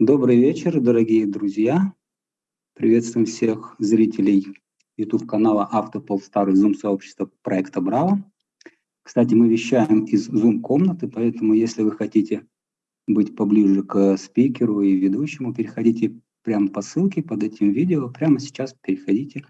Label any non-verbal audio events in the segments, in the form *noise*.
Добрый вечер, дорогие друзья. Приветствуем всех зрителей YouTube-канала Автополстар и Zoom-сообщества проекта Браво. Кстати, мы вещаем из Zoom-комнаты, поэтому если вы хотите быть поближе к спикеру и ведущему, переходите прямо по ссылке под этим видео, прямо сейчас переходите.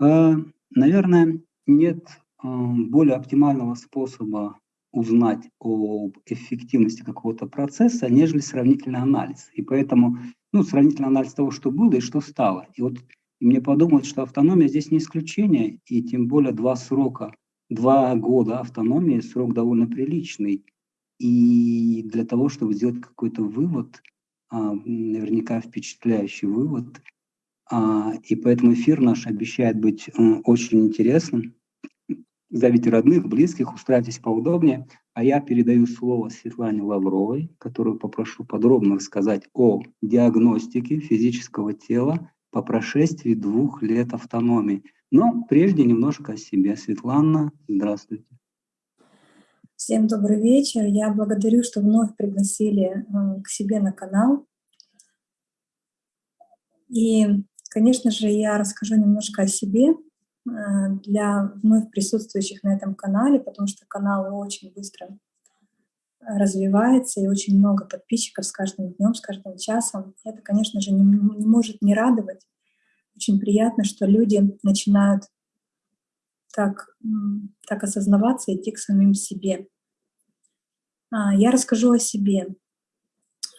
А, наверное, нет а, более оптимального способа узнать об эффективности какого-то процесса, нежели сравнительный анализ. И поэтому, ну, сравнительный анализ того, что было и что стало. И вот мне подумалось, что автономия здесь не исключение, и тем более два срока, два года автономии, срок довольно приличный. И для того, чтобы сделать какой-то вывод, а, наверняка впечатляющий вывод, а, и поэтому эфир наш обещает быть э, очень интересным зовите родных, близких, устраивайтесь поудобнее. А я передаю слово Светлане Лавровой, которую попрошу подробно рассказать о диагностике физического тела по прошествии двух лет автономии. Но прежде немножко о себе. Светлана, здравствуйте. Всем добрый вечер. Я благодарю, что вновь пригласили э, к себе на канал. И, конечно же, я расскажу немножко о себе, для вновь присутствующих на этом канале, потому что канал очень быстро развивается и очень много подписчиков с каждым днем, с каждым часом. Это, конечно же, не, не может не радовать. Очень приятно, что люди начинают так, так осознаваться и идти к самим себе. А, я расскажу о себе.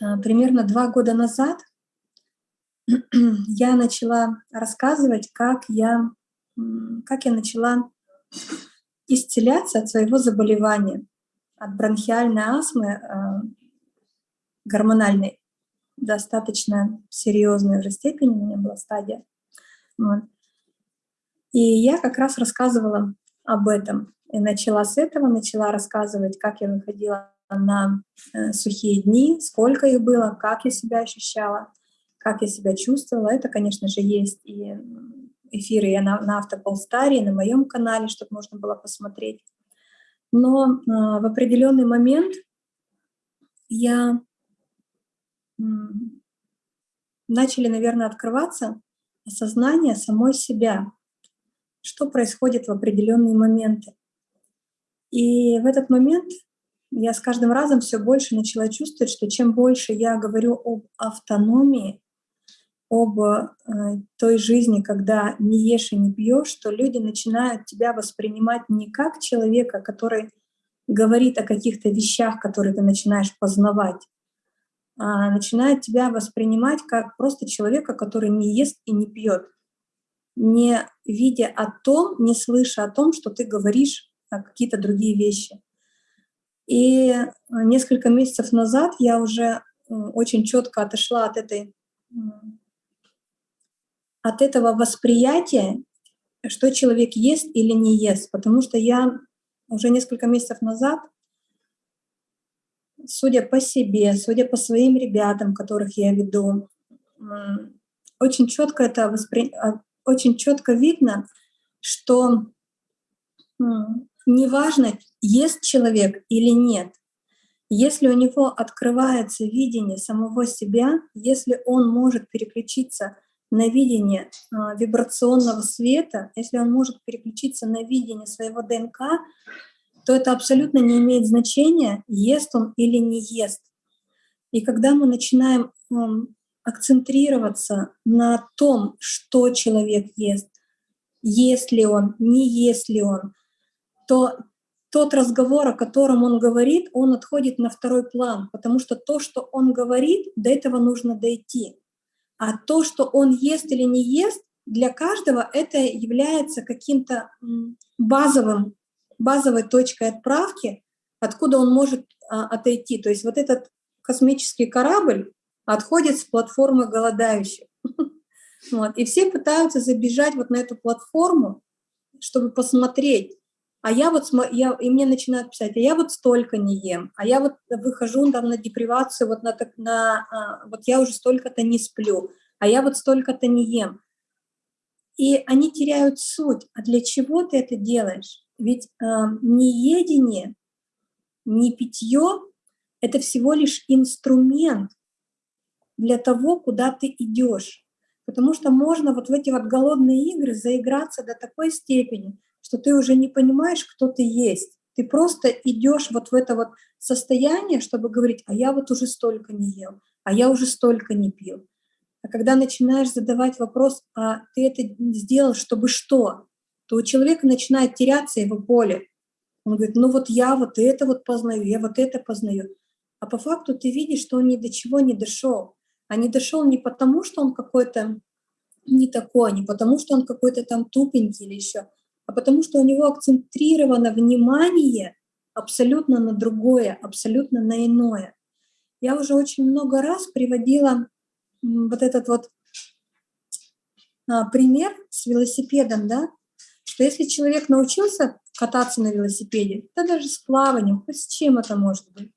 А, примерно два года назад *clears throat* я начала рассказывать, как я как я начала исцеляться от своего заболевания, от бронхиальной астмы, э, гормональной, достаточно серьезной уже степени у меня была стадия. Вот. И я как раз рассказывала об этом. И начала с этого, начала рассказывать, как я выходила на э, сухие дни, сколько их было, как я себя ощущала, как я себя чувствовала. Это, конечно же, есть и эфиры я на, на Автополстаре, на моем канале, чтобы можно было посмотреть. Но э, в определенный момент я э, начали, наверное, открываться осознание самой себя, что происходит в определенные моменты. И в этот момент я с каждым разом все больше начала чувствовать, что чем больше я говорю об автономии, об э, той жизни, когда не ешь и не пьешь, что люди начинают тебя воспринимать не как человека, который говорит о каких-то вещах, которые ты начинаешь познавать, а начинают тебя воспринимать как просто человека, который не ест и не пьет, не видя о том, не слыша о том, что ты говоришь какие-то другие вещи. И несколько месяцев назад я уже очень четко отошла от этой от этого восприятия, что человек ест или не ест. Потому что я уже несколько месяцев назад, судя по себе, судя по своим ребятам, которых я веду, очень четко это воспри... А, очень четко видно, что неважно, ест человек или нет, если у него открывается видение самого себя, если он может переключиться на видение а, вибрационного света, если он может переключиться на видение своего ДНК, то это абсолютно не имеет значения, ест он или не ест. И когда мы начинаем акцентрироваться на том, что человек ест, ест ли он, не ест ли он, то тот разговор, о котором он говорит, он отходит на второй план, потому что то, что он говорит, до этого нужно дойти. А то, что он ест или не ест, для каждого это является каким-то базовым, базовой точкой отправки, откуда он может а, отойти. То есть вот этот космический корабль отходит с платформы голодающих. *laughs* Вот. И все пытаются забежать вот на эту платформу, чтобы посмотреть, а я вот, я, и мне начинают писать, а я вот столько не ем, а я вот выхожу там на депривацию, вот, на, на, а, вот я уже столько-то не сплю, а я вот столько-то не ем. И они теряют суть. А для чего ты это делаешь? Ведь э, не едение, не питье — это всего лишь инструмент для того, куда ты идешь. Потому что можно вот в эти вот голодные игры заиграться до такой степени, что ты уже не понимаешь, кто ты есть. Ты просто идешь вот в это вот состояние, чтобы говорить, а я вот уже столько не ел, а я уже столько не пил. А когда начинаешь задавать вопрос, а ты это сделал, чтобы что, то у человека начинает теряться его поле. Он говорит, ну вот я вот это вот познаю, я вот это познаю. А по факту ты видишь, что он ни до чего не дошел. А не дошел не потому, что он какой-то не такой, не потому, что он какой-то там тупенький или еще, а потому что у него акцентрировано внимание абсолютно на другое, абсолютно на иное. Я уже очень много раз приводила вот этот вот а, пример с велосипедом, да, что если человек научился кататься на велосипеде, да даже с плаванием, хоть с чем это может быть,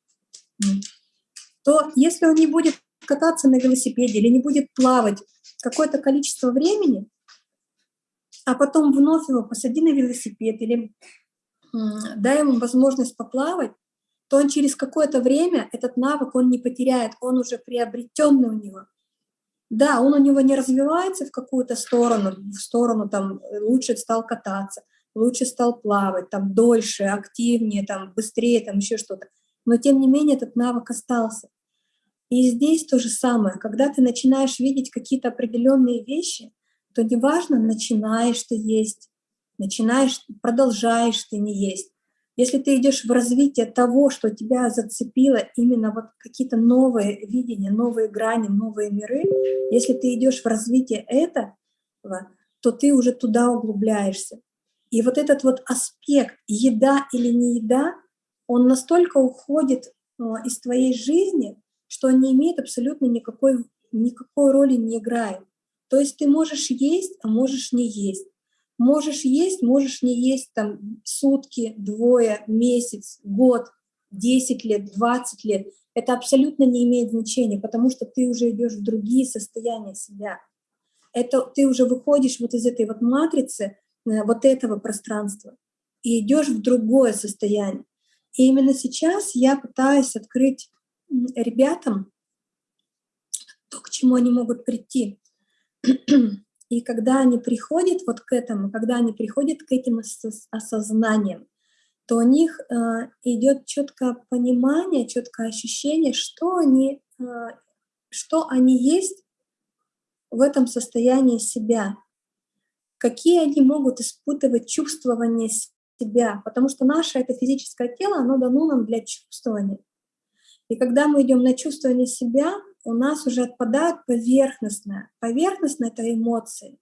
то если он не будет кататься на велосипеде или не будет плавать какое-то количество времени, а потом вновь его посади на велосипед или дай ему возможность поплавать, то он через какое-то время этот навык он не потеряет, он уже приобретенный у него. Да, он у него не развивается в какую-то сторону, в сторону там лучше стал кататься, лучше стал плавать, там дольше, активнее, там быстрее, там еще что-то. Но тем не менее этот навык остался. И здесь то же самое, когда ты начинаешь видеть какие-то определенные вещи, то неважно, начинаешь ты есть, начинаешь, продолжаешь ты не есть. Если ты идешь в развитие того, что тебя зацепило, именно вот какие-то новые видения, новые грани, новые миры, если ты идешь в развитие этого, то ты уже туда углубляешься. И вот этот вот аспект еда или не еда, он настолько уходит а, из твоей жизни, что он не имеет абсолютно никакой, никакой роли не играет. То есть ты можешь есть, а можешь не есть. Можешь есть, можешь не есть там сутки, двое, месяц, год, 10 лет, 20 лет. Это абсолютно не имеет значения, потому что ты уже идешь в другие состояния себя. Это ты уже выходишь вот из этой вот матрицы, э, вот этого пространства, и идешь в другое состояние. И именно сейчас я пытаюсь открыть ребятам то, к чему они могут прийти. И когда они приходят вот к этому, когда они приходят к этим осознаниям, то у них э, идет четкое понимание, четкое ощущение, что они, э, что они есть в этом состоянии себя, какие они могут испытывать чувствование себя, потому что наше это физическое тело, оно дано нам для чувствования. И когда мы идем на чувствование себя, у нас уже отпадает поверхностное. Поверхностное — это эмоции.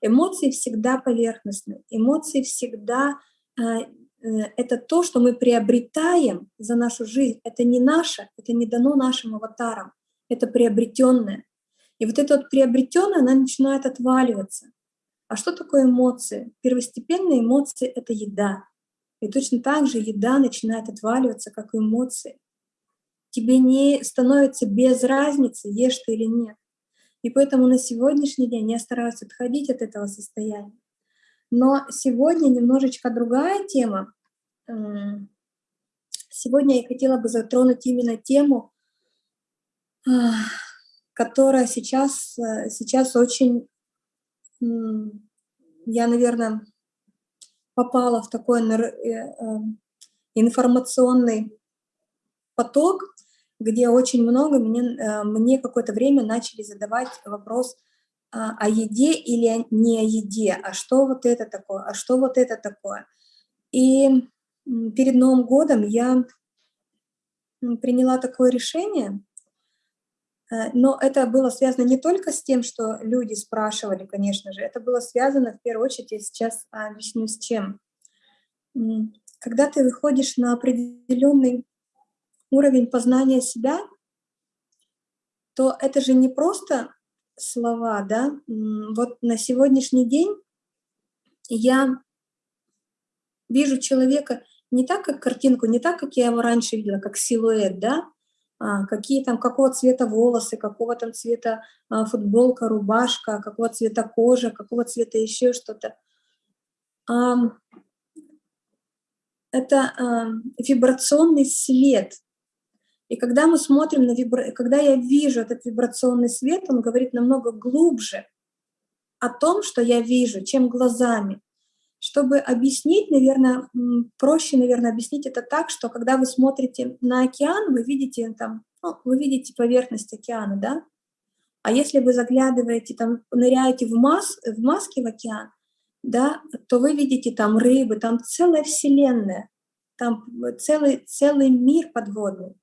Эмоции всегда поверхностны. Эмоции всегда э, э, это то, что мы приобретаем за нашу жизнь. Это не наше, это не дано нашим аватарам. Это приобретенное. И вот это вот приобретенное, она начинает отваливаться. А что такое эмоции? Первостепенные эмоции — это еда. И точно так же еда начинает отваливаться, как и эмоции тебе не становится без разницы, ешь ты или нет. И поэтому на сегодняшний день я стараюсь отходить от этого состояния. Но сегодня немножечко другая тема. Сегодня я хотела бы затронуть именно тему, которая сейчас, сейчас очень, я, наверное, попала в такой э, э, информационный поток, где очень много мне, э, мне какое-то время начали задавать вопрос а, о еде или не о еде, а что вот это такое, а что вот это такое. И перед Новым годом я приняла такое решение, э, но это было связано не только с тем, что люди спрашивали, конечно же, это было связано в первую очередь, я сейчас объясню с чем. Когда ты выходишь на определенный уровень познания себя, то это же не просто слова, да. Вот на сегодняшний день я вижу человека не так, как картинку, не так, как я его раньше видела, как силуэт, да, а, какие там, какого цвета волосы, какого там цвета а, футболка, рубашка, какого цвета кожа, какого цвета еще что-то. А, это а, вибрационный свет, И когда мы смотрим на вибра... когда я вижу этот вибрационный свет, он говорит намного глубже о том, что я вижу, чем глазами. Чтобы объяснить, наверное, проще, наверное, объяснить это так, что когда вы смотрите на океан, вы видите там, ну, вы видите поверхность океана, да? А если вы заглядываете, там, ныряете в, мас, в маске в океан, да, то вы видите там рыбы, там целая вселенная, там целый, целый мир подводный.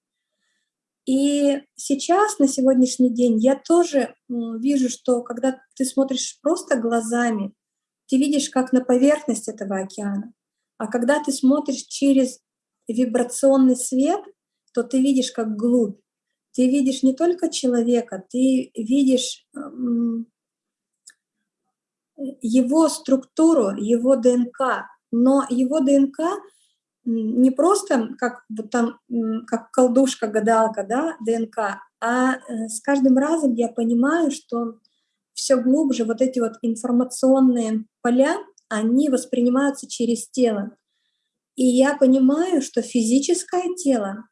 И сейчас, на сегодняшний день, я тоже вижу, что когда ты смотришь просто глазами, ты видишь как на поверхность этого океана. А когда ты смотришь через вибрационный свет, то ты видишь как глубь. Ты видишь не только человека, ты видишь его структуру, его ДНК. Но его ДНК не просто как вот там, как колдушка-гадалка, да, ДНК, а э, с каждым разом я понимаю, что все глубже вот эти вот информационные поля, они воспринимаются через тело. И я понимаю, что физическое тело,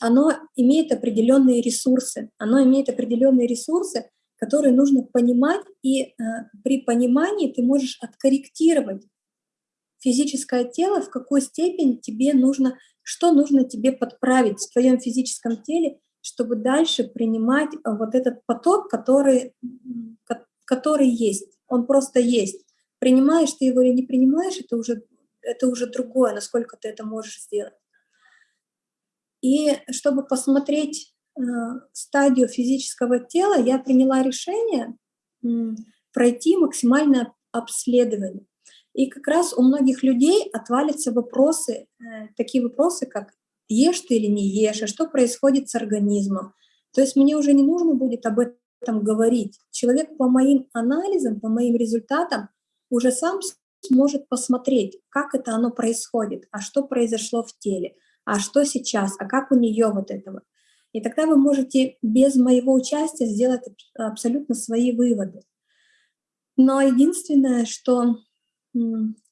оно имеет определенные ресурсы, оно имеет определенные ресурсы, которые нужно понимать, и э, при понимании ты можешь откорректировать физическое тело, в какой степени тебе нужно, что нужно тебе подправить в твоем физическом теле, чтобы дальше принимать э, вот этот поток, который, который есть. Он просто есть. Принимаешь ты его или не принимаешь, это уже, это уже другое, насколько ты это можешь сделать. И чтобы посмотреть э, стадию физического тела, я приняла решение пройти максимальное обследование. И как раз у многих людей отвалятся вопросы, э, такие вопросы, как ешь ты или не ешь, а что происходит с организмом. То есть мне уже не нужно будет об этом говорить. Человек по моим анализам, по моим результатам уже сам сможет посмотреть, как это оно происходит, а что произошло в теле, а что сейчас, а как у нее вот этого. И тогда вы можете без моего участия сделать абсолютно свои выводы. Но единственное, что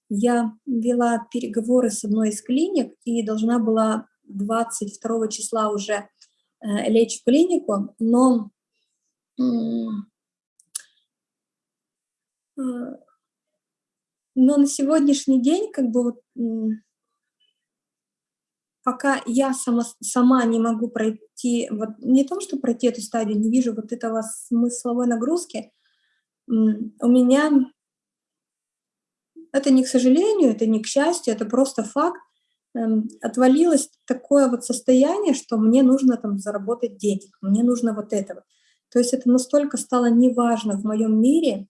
я вела переговоры с одной из клиник и должна была 22 числа уже э, лечь в клинику, но э, но на сегодняшний день как бы вот пока я сама, сама не могу пройти, вот не то, что пройти эту стадию, не вижу вот этого смысловой нагрузки, у меня это не к сожалению, это не к счастью, это просто факт. Эм, отвалилось такое вот состояние, что мне нужно там заработать денег, мне нужно вот этого. То есть это настолько стало неважно в моем мире,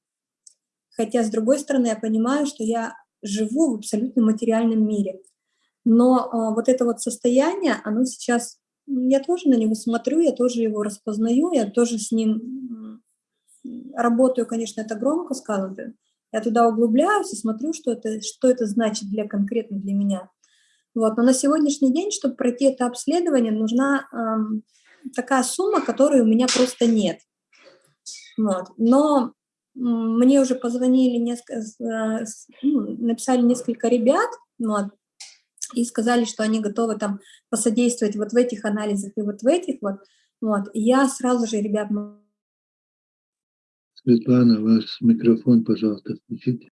хотя с другой стороны я понимаю, что я живу в абсолютно материальном мире. Но а, вот это вот состояние, оно сейчас, я тоже на него смотрю, я тоже его распознаю, я тоже с ним работаю, конечно, это громко сказано, я туда углубляюсь и смотрю, что это, что это значит для конкретно для меня. Вот. Но на сегодняшний день, чтобы пройти это обследование, нужна эм, такая сумма, которой у меня просто нет. Вот. Но мне уже позвонили, несколько, э, ну, написали несколько ребят, вот, и сказали, что они готовы там посодействовать вот в этих анализах и вот в этих вот. Вот. И я сразу же, ребят, Светлана, ваш микрофон, пожалуйста, включите.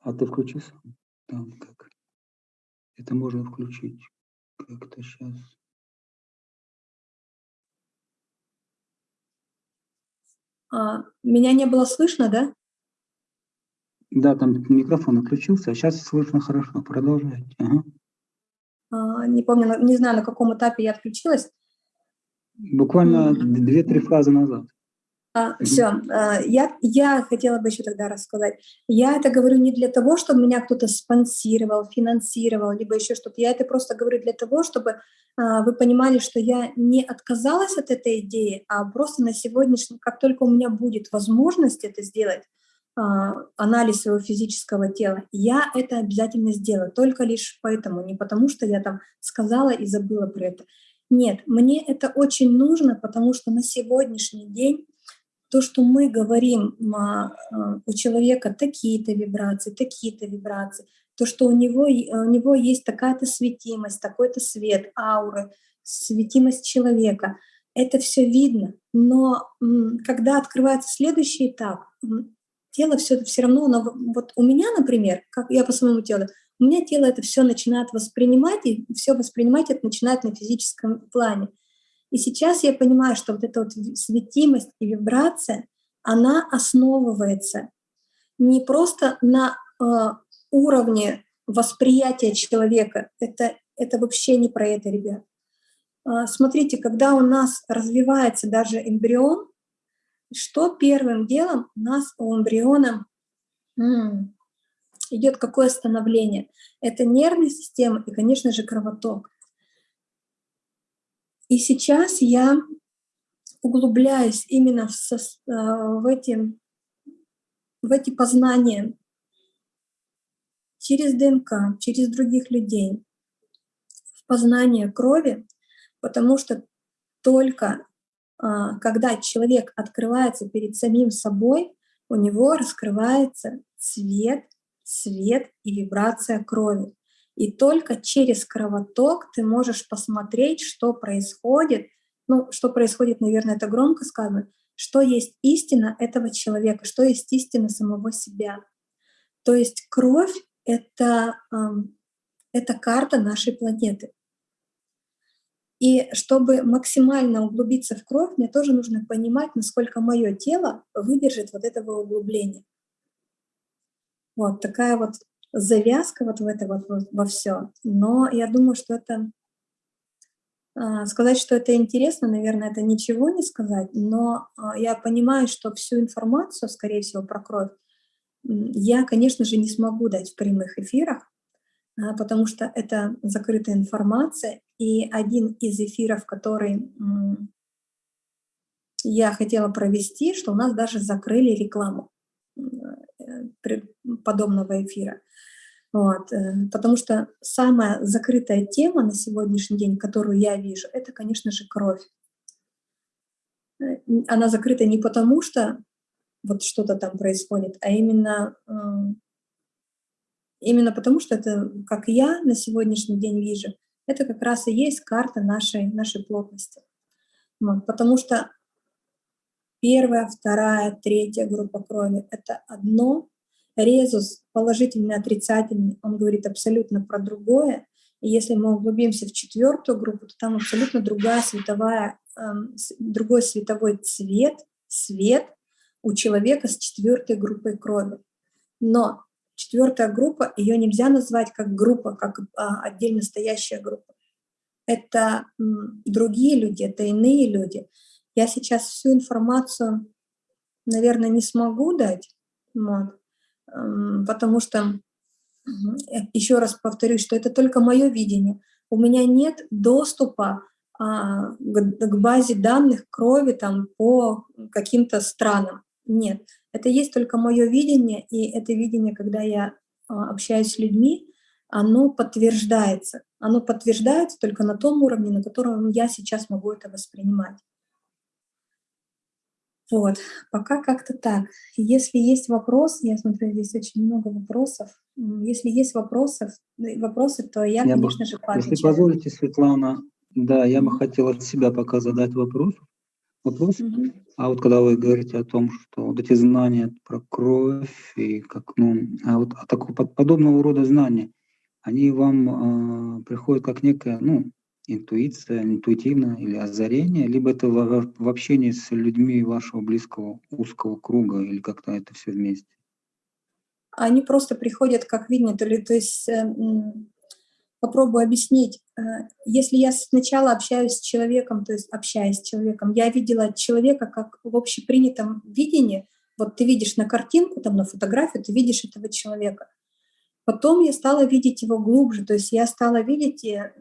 А ты включи Там как? Это можно включить. Как-то сейчас. А, меня не было слышно, да? Да, там микрофон отключился, а сейчас слышно хорошо. Продолжайте. Ага. А, не помню, не знаю, на каком этапе я отключилась. Буквально две-три фразы назад. А, все, а, я, я хотела бы еще тогда рассказать. Я это говорю не для того, чтобы меня кто-то спонсировал, финансировал, либо еще что-то. Я это просто говорю для того, чтобы а, вы понимали, что я не отказалась от этой идеи, а просто на сегодняшний, как только у меня будет возможность это сделать, анализ своего физического тела, я это обязательно сделаю, только лишь поэтому, не потому что я там сказала и забыла про это. Нет, мне это очень нужно, потому что на сегодняшний день то, что мы говорим а, а, у человека такие-то вибрации, такие-то вибрации, то, что у него, у него есть такая-то светимость, такой-то свет, ауры, светимость человека, это все видно. Но когда открывается следующий этап, тело все, все равно, оно, вот у меня, например, как я по своему телу, у меня тело это все начинает воспринимать, и все воспринимать это начинает на физическом плане. И сейчас я понимаю, что вот эта вот светимость и вибрация, она основывается не просто на э, уровне восприятия человека, это, это вообще не про это, ребят. Э, смотрите, когда у нас развивается даже эмбрион, что первым делом у нас у эмбриона идет какое становление? Это нервная система и, конечно же, кровоток. И сейчас я углубляюсь именно в, со, э, в, эти, в эти познания через ДНК, через других людей, в познание крови, потому что только когда человек открывается перед самим собой, у него раскрывается цвет, свет и вибрация крови. И только через кровоток ты можешь посмотреть, что происходит. Ну, что происходит, наверное, это громко сказано, что есть истина этого человека, что есть истина самого себя. То есть кровь — это, это карта нашей планеты. И чтобы максимально углубиться в кровь, мне тоже нужно понимать, насколько мое тело выдержит вот этого углубления. Вот такая вот завязка вот в это вот во все. Но я думаю, что это а, сказать, что это интересно, наверное, это ничего не сказать, но а, я понимаю, что всю информацию, скорее всего, про кровь я, конечно же, не смогу дать в прямых эфирах, а, потому что это закрытая информация, и один из эфиров, который я хотела провести, что у нас даже закрыли рекламу э, подобного эфира. Вот, э, потому что самая закрытая тема на сегодняшний день, которую я вижу, это, конечно же, кровь. Э, она закрыта не потому, что вот что-то там происходит, а именно Именно потому, что это, как я на сегодняшний день вижу, это как раз и есть карта нашей, нашей плотности. Вот, потому что первая, вторая, третья группа крови — это одно, резус положительный, отрицательный, он говорит абсолютно про другое. И если мы углубимся в четвертую группу, то там абсолютно другая световая, э, другой световой цвет, свет у человека с четвертой группой крови. Но Четвертая группа, ее нельзя назвать как группа, как а, отдельно стоящая группа. Это другие люди, это иные люди. Я сейчас всю информацию, наверное, не смогу дать, вот, потому что, еще раз повторюсь, что это только мое видение. У меня нет доступа а, к базе данных крови там, по каким-то странам. Нет. Это есть только мое видение, и это видение, когда я а, общаюсь с людьми, оно подтверждается. Оно подтверждается только на том уровне, на котором я сейчас могу это воспринимать. Вот, пока как-то так. Если есть вопрос, я смотрю, здесь очень много вопросов. Если есть вопросов, э, вопросы, то я, я конечно бы, же, поотвечаю. Если позволите, Светлана, да, я бы хотел от себя пока задать вопрос вопрос. А вот когда вы говорите о том, что вот эти знания про кровь и как, ну, а вот а такого подобного рода знания, они вам э, приходят как некая, ну, интуиция, интуитивно или озарение, либо это в, в общении с людьми вашего близкого узкого круга, или как-то это все вместе? Они просто приходят как видение, то, ли, то есть э, попробую объяснить. Э, если я сначала общаюсь с человеком, то есть общаясь с человеком, я видела человека как в общепринятом видении, вот ты видишь на картинку, там на фотографию, ты видишь этого человека. Потом я стала видеть его глубже, то есть я стала видеть, э,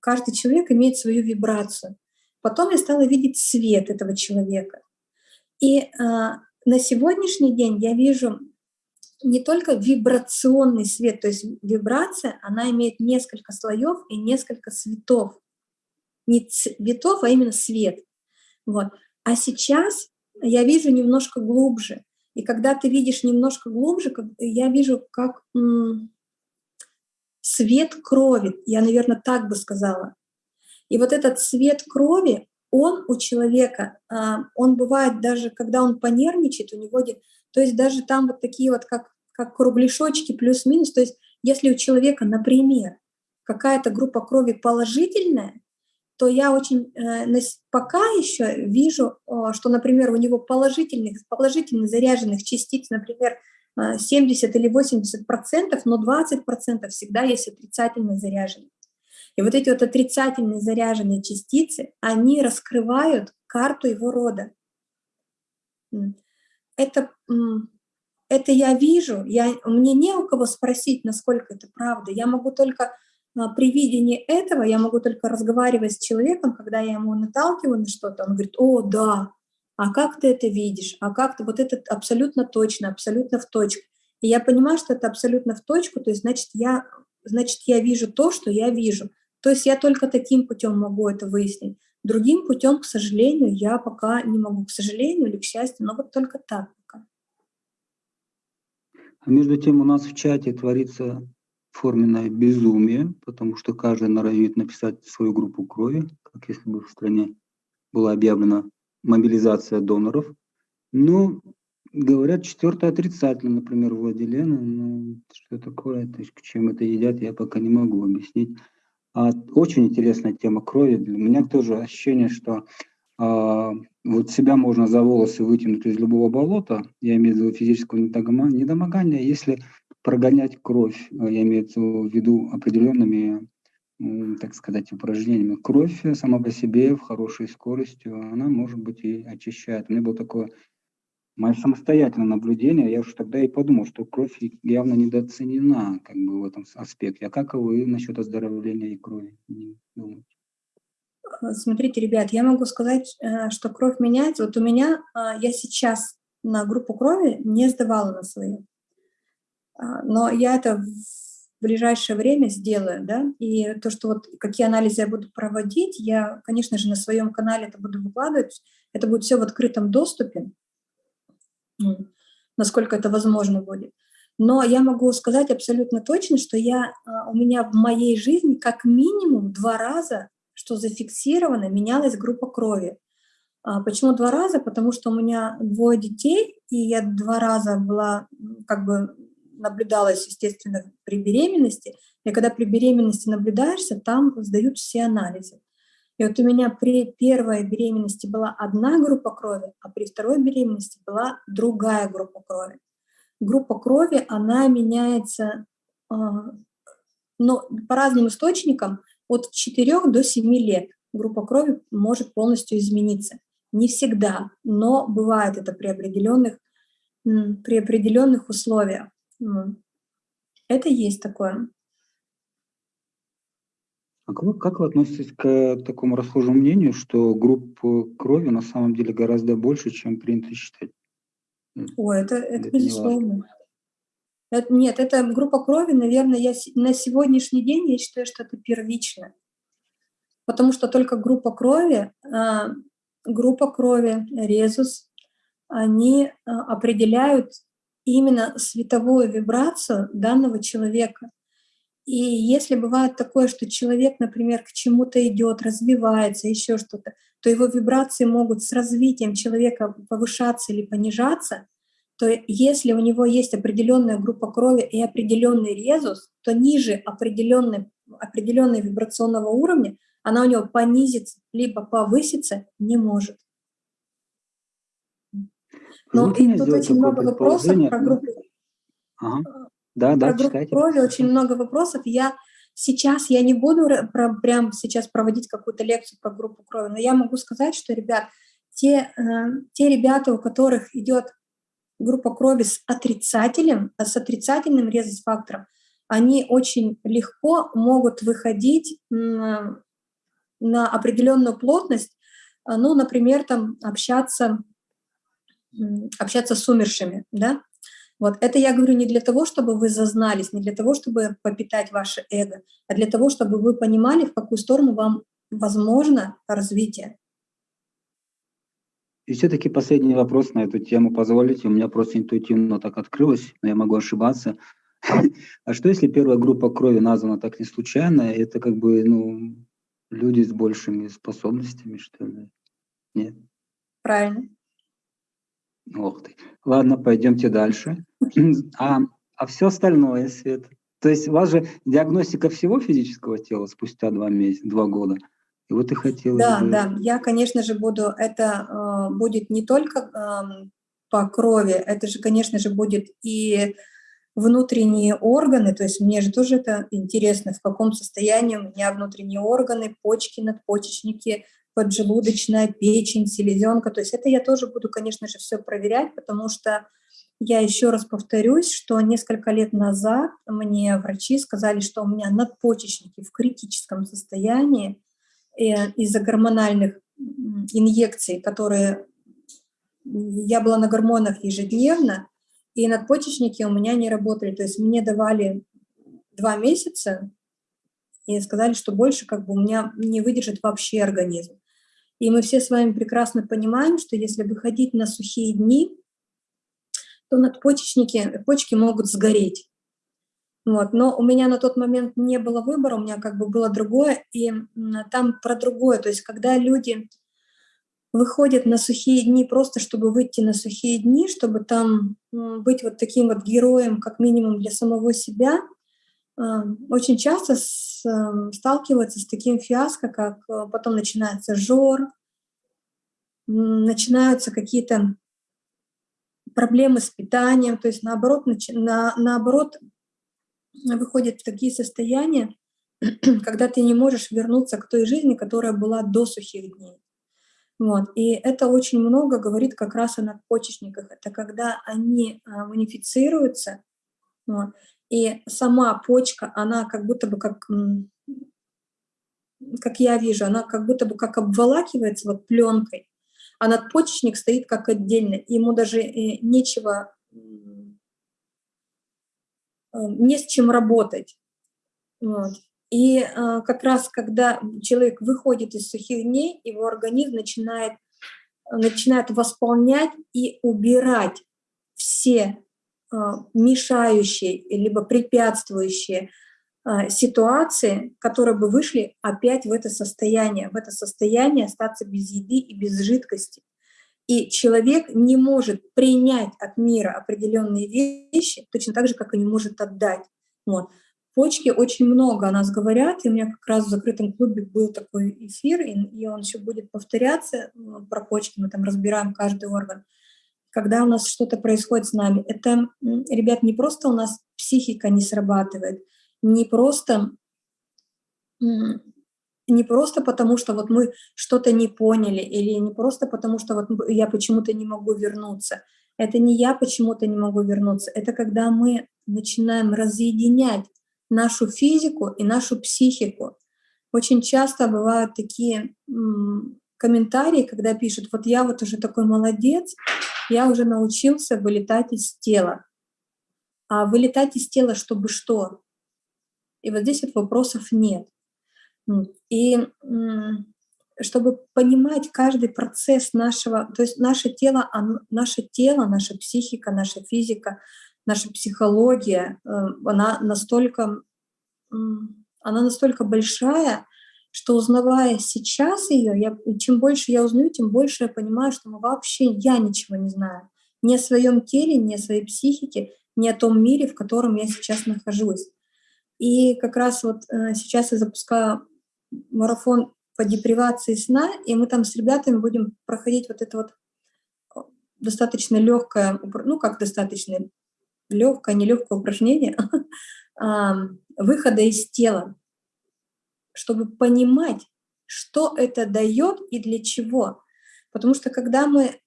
каждый человек имеет свою вибрацию. Потом я стала видеть свет этого человека. И э, на сегодняшний день я вижу не только вибрационный свет, то есть вибрация, она имеет несколько слоев и несколько цветов. не цветов, а именно свет. Вот. А сейчас я вижу немножко глубже. И когда ты видишь немножко глубже, я вижу, как свет крови, я, наверное, так бы сказала. И вот этот цвет крови, он у человека, а, он бывает даже, когда он понервничает, у него, то есть даже там вот такие вот, как, как кругляшочки плюс-минус, то есть если у человека, например, какая-то группа крови положительная, то я очень э, пока еще вижу, что, например, у него положительных, положительно заряженных частиц, например, 70 э, или 80 процентов, но 20 процентов всегда есть отрицательно заряженные. И вот эти вот отрицательные заряженные частицы, они раскрывают карту его рода. Это, это я вижу, я, мне не у кого спросить, насколько это правда. Я могу только а, при видении этого, я могу только разговаривать с человеком, когда я ему наталкиваю на что-то, он говорит, о, да, а как ты это видишь, а как ты, вот это абсолютно точно, абсолютно в точку. И я понимаю, что это абсолютно в точку, то есть значит я, значит, я вижу то, что я вижу. То есть я только таким путем могу это выяснить. Другим путем, к сожалению, я пока не могу, к сожалению или к счастью, но вот только так. А между тем у нас в чате творится форменное безумие, потому что каждый норовит написать свою группу крови, как если бы в стране была объявлена мобилизация доноров. Но говорят, четвертое отрицательно, например, Владилена. Ну, что такое, то есть к чем это едят, я пока не могу объяснить. А, очень интересная тема крови. Для меня тоже ощущение, что а, вот себя можно за волосы вытянуть из любого болота, я имею в виду физического недомогания, если прогонять кровь, я имею в виду определенными так сказать, упражнениями. Кровь сама по себе в хорошей скорости, она, может быть, и очищает. У меня было такое мое самостоятельное наблюдение, я уже тогда и подумал, что кровь явно недооценена как бы в этом аспекте. А как вы насчет оздоровления и крови думаете? Смотрите, ребят, я могу сказать, э, что кровь меняется. Вот у меня, а, я сейчас на группу крови не сдавала на свою. А, но я это ближайшее время сделаю, да, и то, что вот какие анализы я буду проводить, я, конечно же, на своем канале это буду выкладывать, это будет все в открытом доступе, насколько это возможно будет. Но я могу сказать абсолютно точно, что я, а, у меня в моей жизни как минимум два раза, что зафиксировано, менялась группа крови. А, почему два раза? Потому что у меня двое детей, и я два раза была как бы наблюдалось, естественно, при беременности. И когда при беременности наблюдаешься, там сдают все анализы. И вот у меня при первой беременности была одна группа крови, а при второй беременности была другая группа крови. Группа крови, она меняется а, но по разным источникам от 4 до 7 лет. Группа крови может полностью измениться. Не всегда, но бывает это при определенных, при определенных условиях. Это есть такое. А как, как вы относитесь к такому расхожему мнению, что групп крови на самом деле гораздо больше, чем принято считать? Ой, это, это, это безусловно. Это, нет, это группа крови, наверное, я на сегодняшний день я считаю, что это первично. Потому что только группа крови, а, группа крови, резус, они а, определяют именно световую вибрацию данного человека. И если бывает такое, что человек, например, к чему-то идет, развивается, еще что-то, то его вибрации могут с развитием человека повышаться или понижаться, то если у него есть определенная группа крови и определенный резус, то ниже определенной, определенной вибрационного уровня она у него понизится либо повыситься не может. Ну, и тут очень много вопросов про группу. Ага. Да, да, про группу крови очень много вопросов. Я сейчас я не буду про, прям сейчас проводить какую-то лекцию про группу крови, но я могу сказать, что, ребят, те, э, те ребята, у которых идет группа крови с отрицательным, с отрицательным резус-фактором, они очень легко могут выходить на, на определенную плотность, ну, например, там общаться общаться с умершими, да. Вот это я говорю не для того, чтобы вы зазнались, не для того, чтобы попитать ваше эго, а для того, чтобы вы понимали, в какую сторону вам возможно развитие. И все-таки последний вопрос на эту тему позволите. У меня просто интуитивно так открылось, но я могу ошибаться. *laughs* А что если первая группа крови названа так не случайно? Это как бы ну, люди с большими способностями, что ли? Нет? Правильно. Ох ты. Ладно, пойдемте дальше. *clears throat* А, а все остальное, Свет? То есть у вас же диагностика всего физического тела спустя два месяца, два года. И вот и хотелось Да, бы... да, я, конечно же, буду, это э, будет не только э, по крови, это же, конечно же, будет и внутренние органы, то есть мне же тоже это интересно, в каком состоянии у меня внутренние органы, почки, надпочечники, поджелудочная, печень, селезенка, то есть это я тоже буду, конечно же, все проверять, потому что я еще раз повторюсь, что несколько лет назад мне врачи сказали, что у меня надпочечники в критическом состоянии, из-за гормональных инъекций, которые я была на гормонах ежедневно, и надпочечники у меня не работали. То есть мне давали два месяца и сказали, что больше как бы у меня не выдержит вообще организм. И мы все с вами прекрасно понимаем, что если выходить на сухие дни, то надпочечники, почки могут сгореть. Вот. Но у меня на тот момент не было выбора, у меня как бы было другое, и там про другое. То есть когда люди выходят на сухие дни просто, чтобы выйти на сухие дни, чтобы там быть вот таким вот героем, как минимум для самого себя, а, очень часто эм, сталкиваются с таким фиаско, как э, потом начинается жор, начинаются какие-то проблемы с питанием, то есть наоборот, на, наоборот выходит в такие состояния, *clears throat* когда ты не можешь вернуться к той жизни, которая была до сухих дней. Вот. И это очень много говорит как раз о надпочечниках. Это когда они а, унифицируются, вот, и сама почка, она как будто бы как, как я вижу, она как будто бы как обволакивается вот пленкой, а надпочечник стоит как отдельно. Ему даже э, нечего Э, не с чем работать. Вот. И э, как раз когда человек выходит из сухих дней, его организм начинает, начинает восполнять и убирать все э, мешающие либо препятствующие э, ситуации, которые бы вышли опять в это состояние, в это состояние остаться без еды и без жидкости. И человек не может принять от мира определенные вещи, точно так же, как и не может отдать. Вот. Почки очень много о нас говорят, и у меня как раз в закрытом клубе был такой эфир, и, и он еще будет повторяться ну, про почки, мы там разбираем каждый орган. Когда у нас что-то происходит с нами, это, ребят, не просто у нас психика не срабатывает, не просто не просто потому, что вот мы что-то не поняли, или не просто потому, что вот я почему-то не могу вернуться. Это не я почему-то не могу вернуться, это когда мы начинаем разъединять нашу физику и нашу психику. Очень часто бывают такие комментарии, когда пишут, вот я вот уже такой молодец, я уже научился вылетать из тела. А вылетать из тела, чтобы что? И вот здесь вот вопросов нет. И чтобы понимать каждый процесс нашего, то есть наше тело, наше тело, наша психика, наша физика, наша психология, э, она настолько, она настолько большая, что узнавая сейчас ее, я, чем больше я узнаю, тем больше я понимаю, что мы вообще я ничего не знаю. Ни о своем теле, ни о своей психике, ни о том мире, в котором я сейчас нахожусь. И как раз вот э, сейчас я запускаю марафон по депривации сна, и мы там с ребятами будем проходить вот это вот достаточно легкое, ну как достаточно легкое, нелегкое упражнение *laughs* выхода из тела, чтобы понимать, что это дает и для чего. Потому что когда мы,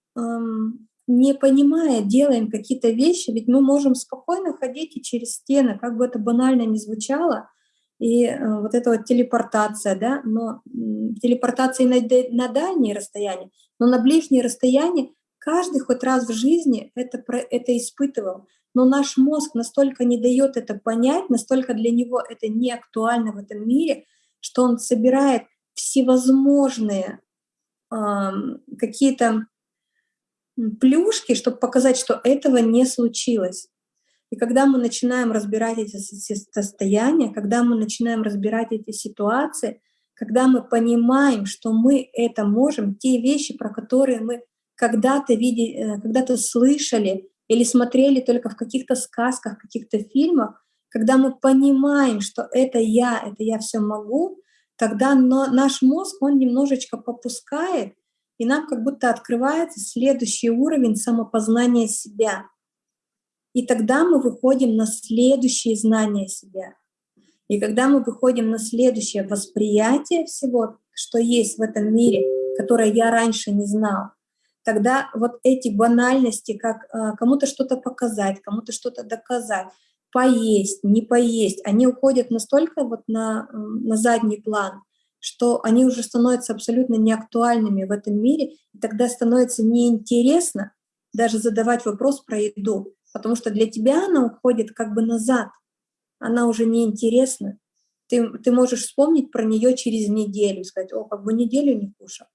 не понимая, делаем какие-то вещи, ведь мы можем спокойно ходить и через стены, как бы это банально ни звучало, и э, вот эта вот телепортация, да, но телепортация на, на дальние расстояния, но на ближние расстояния каждый хоть раз в жизни это, это испытывал. Но наш мозг настолько не дает это понять, настолько для него это не актуально в этом мире, что он собирает всевозможные э, какие-то плюшки, чтобы показать, что этого не случилось. И когда мы начинаем разбирать эти состояния, когда мы начинаем разбирать эти ситуации, когда мы понимаем, что мы это можем, те вещи, про которые мы когда-то видели, э, когда-то слышали или смотрели только в каких-то сказках, каких-то фильмах, когда мы понимаем, что это я, это я все могу, тогда наш мозг, он немножечко попускает, и нам как будто открывается следующий уровень самопознания себя. И тогда мы выходим на следующие знания себя. И когда мы выходим на следующее восприятие всего, что есть в этом мире, которое я раньше не знал, тогда вот эти банальности, как э, кому-то что-то показать, кому-то что-то доказать, поесть, не поесть, они уходят настолько вот на, на задний план, что они уже становятся абсолютно неактуальными в этом мире, и тогда становится неинтересно даже задавать вопрос про еду, потому что для тебя она уходит как бы назад, она уже неинтересна. Ты, ты можешь вспомнить про нее через неделю, сказать, о, как бы неделю не кушал.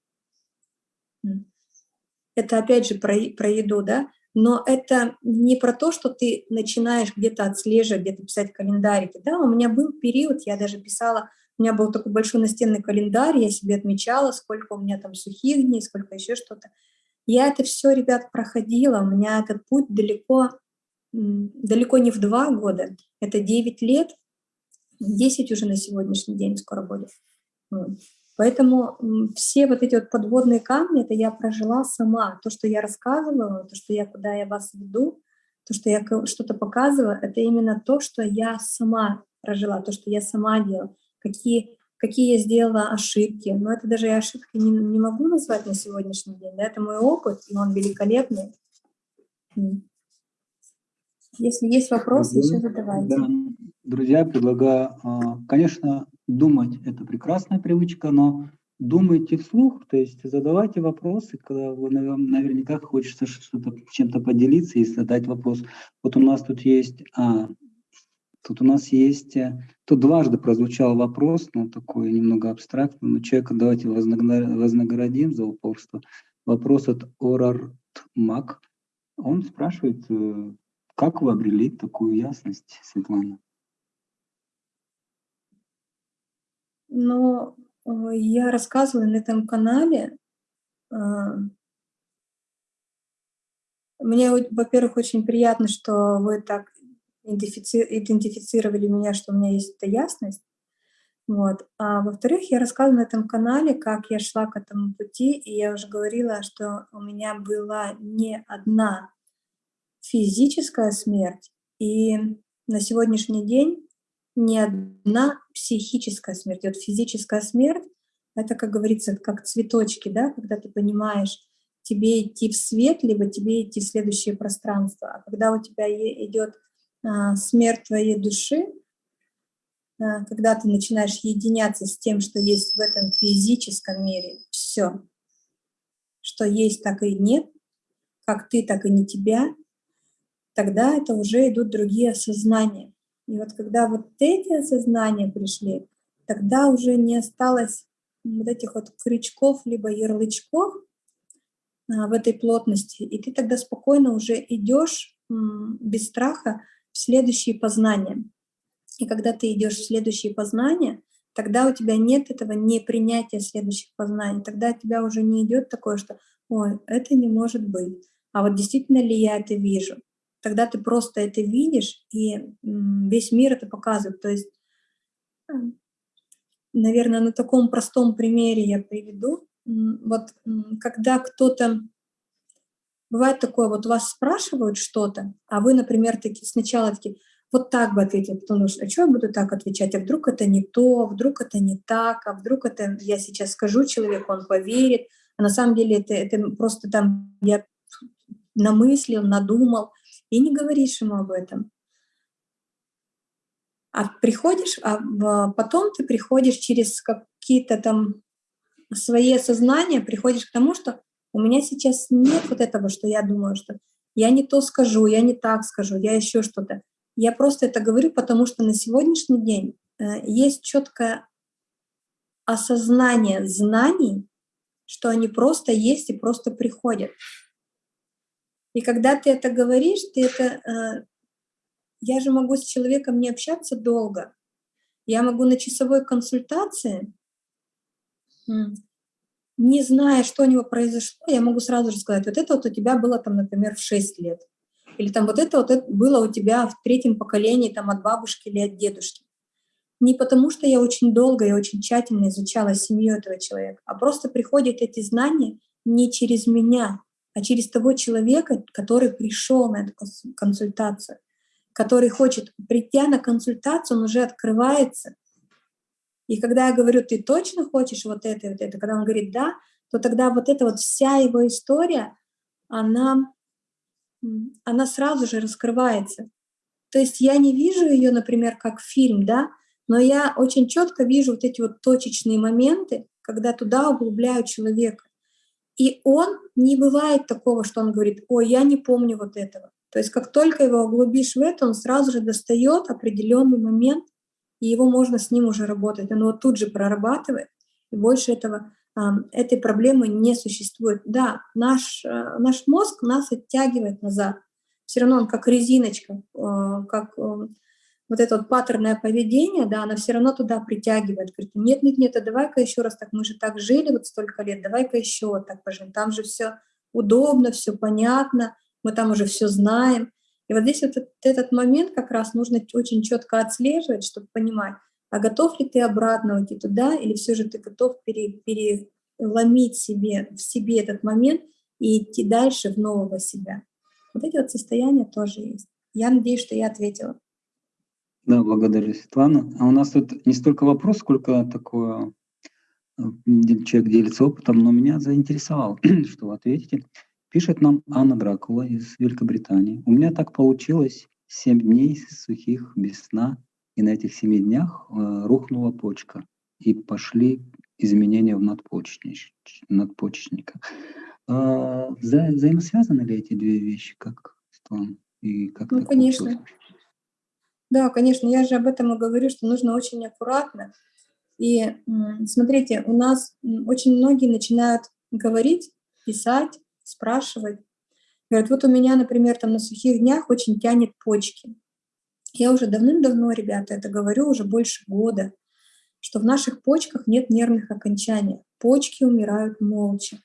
Это опять же про, про еду, да? Но это не про то, что ты начинаешь где-то отслеживать, где-то писать календарики. Да, у меня был период, я даже писала у меня был такой большой настенный календарь, я себе отмечала, сколько у меня там сухих дней, сколько еще что-то. Я это все, ребят, проходила. У меня этот путь далеко, далеко не в два года. Это 9 лет, 10 уже на сегодняшний день скоро будет. Поэтому все вот эти вот подводные камни, это я прожила сама. То, что я рассказывала, то, что я, куда я вас веду, то, что я что-то показываю, это именно то, что я сама прожила, то, что я сама делала какие, какие я сделала ошибки. Но это даже я ошибки не, не могу назвать на сегодняшний день. Да? Это мой опыт, и он великолепный. Если есть вопросы, еще задавайте. Да. Друзья, предлагаю, а, конечно, думать – это прекрасная привычка, но думайте вслух, то есть задавайте вопросы, когда вы наверняка хочется что-то чем-то поделиться и задать вопрос. Вот у нас тут есть а, Тут у нас есть, э, тут дважды прозвучал вопрос, ну, такой немного абстрактный, но человека давайте вознаградим за упорство. Вопрос от Орарт Мак. Он спрашивает, э, как вы обрели такую ясность, Светлана? Ну, э, я рассказывала на этом канале. Мне, во-первых, очень приятно, что вы так идентифицировали меня, что у меня есть эта ясность. Вот. А во-вторых, я рассказывала на этом канале, как я шла к этому пути, и я уже говорила, что у меня была не одна физическая смерть, и на сегодняшний день не одна психическая смерть. И вот физическая смерть — это, как говорится, как цветочки, да, когда ты понимаешь, тебе идти в свет, либо тебе идти в следующее пространство. А когда у тебя идет а, смерть твоей души, а, когда ты начинаешь единяться с тем, что есть в этом физическом мире, все, что есть, так и нет, как ты, так и не тебя, тогда это уже идут другие осознания. И вот когда вот эти осознания пришли, тогда уже не осталось вот этих вот крючков либо ярлычков а, в этой плотности, и ты тогда спокойно уже идешь без страха в следующие познания. И когда ты идешь в следующие познания, тогда у тебя нет этого непринятия следующих познаний. Тогда у тебя уже не идет такое, что «Ой, это не может быть». А вот действительно ли я это вижу? Тогда ты просто это видишь, и весь мир это показывает. То есть, э, наверное, на таком простом примере я приведу. Вот когда кто-то Бывает такое, вот вас спрашивают что-то, а вы, например, таки, сначала такие, вот так бы ответил, потом думаешь, а что я буду так отвечать, а вдруг это не то, вдруг это не так, а вдруг это я сейчас скажу человеку, он поверит, а на самом деле это, это просто там я намыслил, надумал, и не говоришь ему об этом. А приходишь, а потом ты приходишь через какие-то там свои осознания, приходишь к тому, что у меня сейчас нет вот этого, что я думаю, что я не то скажу, я не так скажу, я еще что-то. Я просто это говорю, потому что на сегодняшний день э, есть четкое осознание знаний, что они просто есть и просто приходят. И когда ты это говоришь, ты это... Э, я же могу с человеком не общаться долго. Я могу на часовой консультации, не зная, что у него произошло, я могу сразу же сказать, вот это вот у тебя было там, например, в 6 лет. Или там вот это вот это было у тебя в третьем поколении там от бабушки или от дедушки. Не потому, что я очень долго и очень тщательно изучала семью этого человека, а просто приходят эти знания не через меня, а через того человека, который пришел на эту консультацию, который хочет, прийти на консультацию, он уже открывается. И когда я говорю, ты точно хочешь вот это вот это, когда он говорит да, то тогда вот эта вот вся его история, она, она сразу же раскрывается. То есть я не вижу ее, например, как фильм, да, но я очень четко вижу вот эти вот точечные моменты, когда туда углубляю человека. И он не бывает такого, что он говорит, ой, я не помню вот этого. То есть как только его углубишь в это, он сразу же достает определенный момент, и его можно с ним уже работать. Он его тут же прорабатывает, и больше этого, этой проблемы не существует. Да, наш, э, наш мозг нас оттягивает назад. Все равно он как резиночка, э, как э, вот это вот паттерное поведение, да, она все равно туда притягивает. Говорит, нет, нет, нет, а давай-ка еще раз так, мы же так жили вот столько лет, давай-ка еще так поживем. Там же все удобно, все понятно, мы там уже все знаем. И вот здесь вот этот, этот момент как раз нужно очень четко отслеживать, чтобы понимать, а готов ли ты обратно уйти туда, или все же ты готов пере, переломить себе, в себе этот момент и идти дальше в нового себя. Вот эти вот состояния тоже есть. Я надеюсь, что я ответила. Да, благодарю, Светлана. А у нас тут не столько вопрос, сколько такое э, человек делится опытом, но меня заинтересовало, *clears throat* что вы ответите. Пишет нам Анна Дракула из Великобритании. У меня так получилось 7 дней сухих без сна, и на этих 7 днях э, рухнула почка, и пошли изменения в надпочечника. надпочечника. А, вза взаимосвязаны ли эти две вещи, как Светлана? И как ну, конечно. Получилось? Да, конечно, я же об этом и говорю, что нужно очень аккуратно. И смотрите, у нас очень многие начинают говорить, писать, спрашивать. Говорят, вот у меня, например, там на сухих днях очень тянет почки. Я уже давным-давно, ребята, это говорю уже больше года, что в наших почках нет нервных окончаний. Почки умирают молча.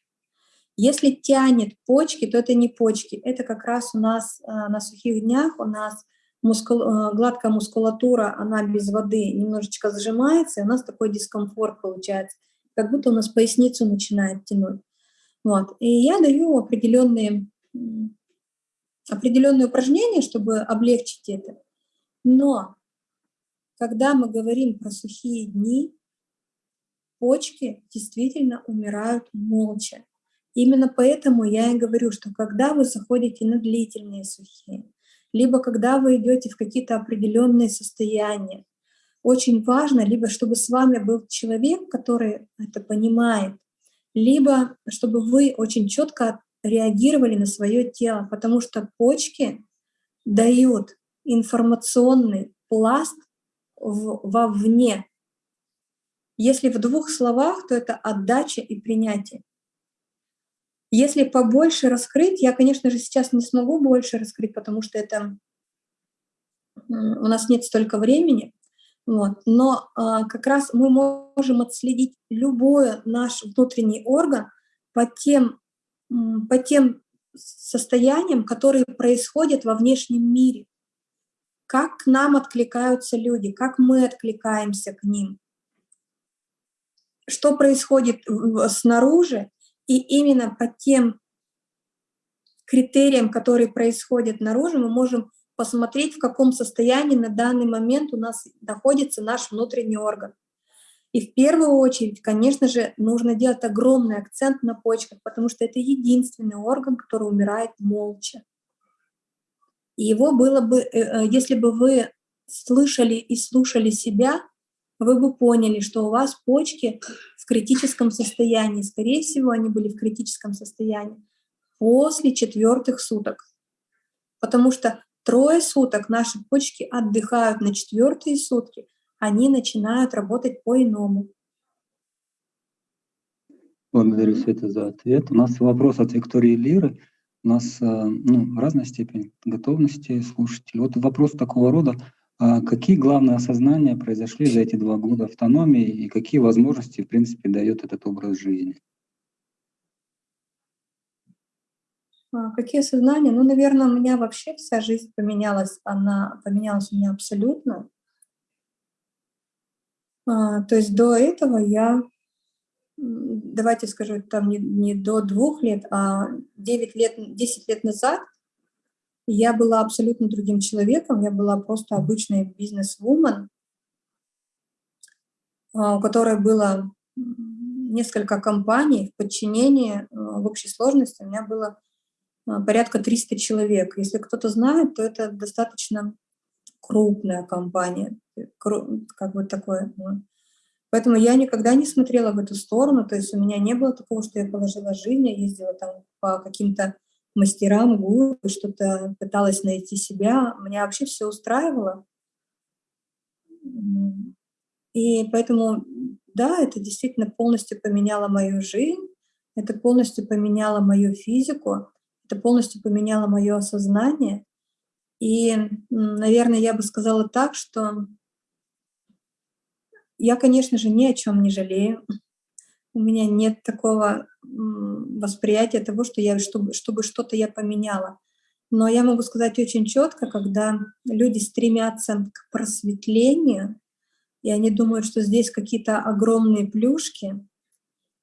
Если тянет почки, то это не почки. Это как раз у нас а, на сухих днях у нас мускул, э, гладкая мускулатура, она без воды немножечко сжимается, и у нас такой дискомфорт получается, как будто у нас поясницу начинает тянуть. Вот. И я даю определенные, определенные упражнения, чтобы облегчить это. Но когда мы говорим про сухие дни, почки действительно умирают молча. Именно поэтому я и говорю, что когда вы заходите на длительные сухие, либо когда вы идете в какие-то определенные состояния. Очень важно, либо чтобы с вами был человек, который это понимает, либо чтобы вы очень четко реагировали на свое тело, потому что почки дают информационный пласт вовне. Если в двух словах, то это отдача и принятие. Если побольше раскрыть, я, конечно же, сейчас не смогу больше раскрыть, потому что это у нас нет столько времени, вот. но а, как раз мы можем отследить любой наш внутренний орган по тем, по тем состояниям, которые происходят во внешнем мире. Как к нам откликаются люди, как мы откликаемся к ним. Что происходит снаружи, и именно по тем критериям, которые происходят наружу, мы можем посмотреть, в каком состоянии на данный момент у нас находится наш внутренний орган. И в первую очередь, конечно же, нужно делать огромный акцент на почках, потому что это единственный орган, который умирает молча. И его было бы, э, э, если бы вы слышали и слушали себя, вы бы поняли, что у вас почки в критическом состоянии. Скорее всего, они были в критическом состоянии после четвертых суток. Потому что трое суток наши почки отдыхают на четвертые сутки, они начинают работать по-иному. Благодарю, Света, за ответ. У нас вопрос от Виктории Лиры. У нас э, ну, разная степень готовности слушателей. Вот вопрос такого рода. А какие главные осознания произошли за эти два года автономии и какие возможности, в принципе, дает этот образ жизни? А, какие осознания? Ну, наверное, у меня вообще вся жизнь поменялась. Она поменялась у меня абсолютно. А, то есть до этого я, давайте скажу, там не, не до двух лет, а 9 лет, 10 лет назад я была абсолютно другим человеком, я была просто обычной бизнес-вумен, а, у которой было несколько компаний в подчинении, в общей сложности у меня было порядка 300 человек. Если кто-то знает, то это достаточно крупная компания, как бы такое. Ну. Поэтому я никогда не смотрела в эту сторону, то есть у меня не было такого, что я положила жизнь, я ездила там по каким-то мастерам, гуру, что-то пыталась найти себя. Меня вообще все устраивало. И поэтому, да, это действительно полностью поменяло мою жизнь, это полностью поменяло мою физику, это полностью поменяло мое осознание. И, наверное, я бы сказала так, что я, конечно же, ни о чем не жалею. У меня нет такого восприятия того, что я, чтобы, чтобы что-то я поменяла. Но я могу сказать очень четко, когда люди стремятся к просветлению, и они думают, что здесь какие-то огромные плюшки,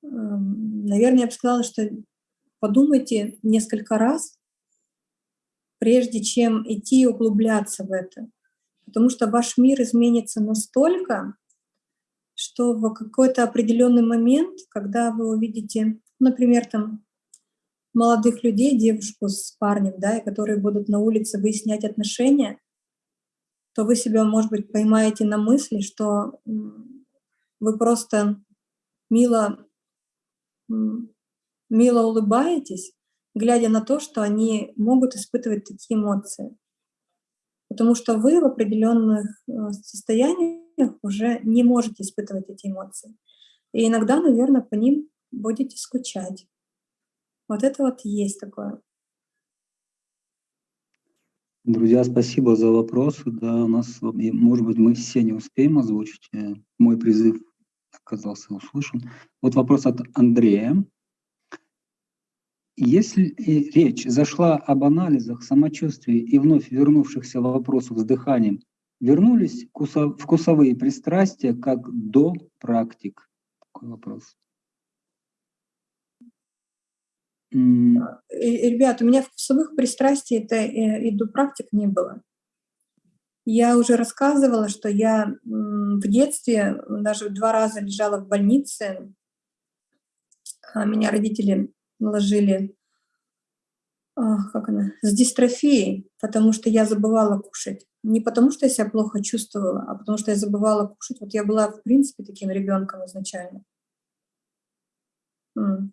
наверное, я бы сказала, что подумайте несколько раз, прежде чем идти и углубляться в это. Потому что ваш мир изменится настолько, что в какой-то определенный момент, когда вы увидите, например, там молодых людей, девушку с парнем, да, и которые будут на улице выяснять отношения, то вы себя, может быть, поймаете на мысли, что вы просто мило, мило улыбаетесь, глядя на то, что они могут испытывать такие эмоции. Потому что вы в определенных э, состояниях уже не можете испытывать эти эмоции. И иногда, наверное, по ним будете скучать. Вот это вот есть такое. Друзья, спасибо за вопросы. Да, у нас, может быть, мы все не успеем озвучить. Э, мой призыв оказался услышан. Вот вопрос от Андрея. Если речь зашла об анализах самочувствия и вновь вернувшихся вопросов с дыханием, вернулись вкусовые пристрастия как до практик? Такой вопрос. Ребят, у меня вкусовых пристрастий это и до практик не было. Я уже рассказывала, что я в детстве даже два раза лежала в больнице. А меня родители наложили как она, с дистрофией, потому что я забывала кушать. Не потому что я себя плохо чувствовала, а потому что я забывала кушать. Вот я была, в принципе, таким ребенком изначально.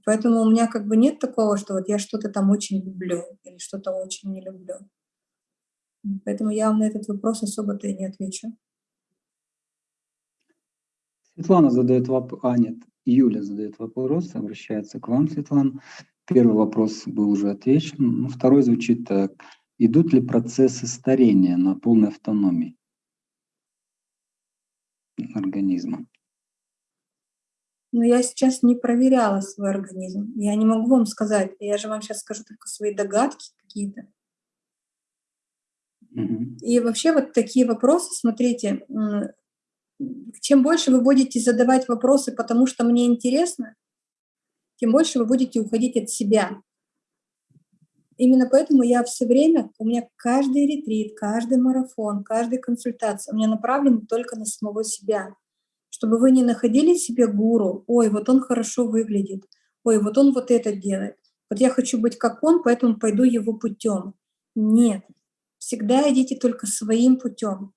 Поэтому у меня как бы нет такого, что вот я что-то там очень люблю или что-то очень не люблю. Поэтому я вам на этот вопрос особо-то и не отвечу. Светлана задает вопрос, а нет, Юля задает вопрос, обращается к вам, Светлана. Первый вопрос был уже отвечен. Ну, второй звучит так. Идут ли процессы старения на полной автономии организма? Ну, я сейчас не проверяла свой организм. Я не могу вам сказать. Я же вам сейчас скажу только свои догадки какие-то. Угу. И вообще вот такие вопросы, смотрите, чем больше вы будете задавать вопросы, потому что мне интересно, тем больше вы будете уходить от себя. Именно поэтому я все время, у меня каждый ретрит, каждый марафон, каждая консультация у меня направлена только на самого себя. Чтобы вы не находили себе гуру, ой, вот он хорошо выглядит, ой, вот он вот это делает. Вот я хочу быть как он, поэтому пойду его путем. Нет, всегда идите только своим путем.